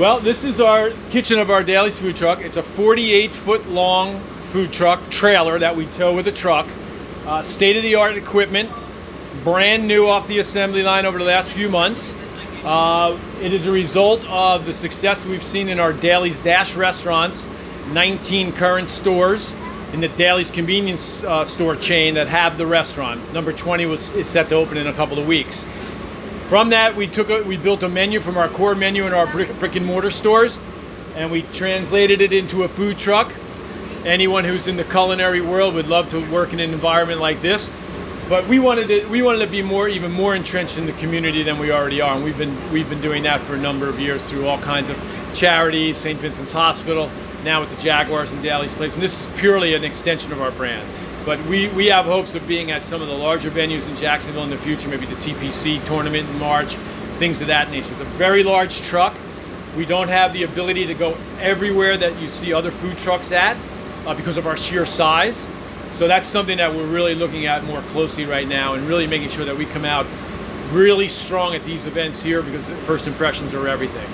Well, this is our kitchen of our Daily's food truck. It's a 48 foot long food truck trailer that we tow with a truck. Uh, state of the art equipment, brand new off the assembly line over the last few months. Uh, it is a result of the success we've seen in our Daily's Dash restaurants, 19 current stores in the Daily's convenience uh, store chain that have the restaurant. Number 20 was, is set to open in a couple of weeks. From that, we took a, we built a menu from our core menu in our brick, brick and mortar stores, and we translated it into a food truck. Anyone who's in the culinary world would love to work in an environment like this. But we wanted to we wanted to be more even more entrenched in the community than we already are, and we've been we've been doing that for a number of years through all kinds of charities, St. Vincent's Hospital, now with the Jaguars and Daily's Place, and this is purely an extension of our brand. But we, we have hopes of being at some of the larger venues in Jacksonville in the future, maybe the TPC tournament in March, things of that nature. It's a very large truck. We don't have the ability to go everywhere that you see other food trucks at uh, because of our sheer size. So that's something that we're really looking at more closely right now and really making sure that we come out really strong at these events here because first impressions are everything.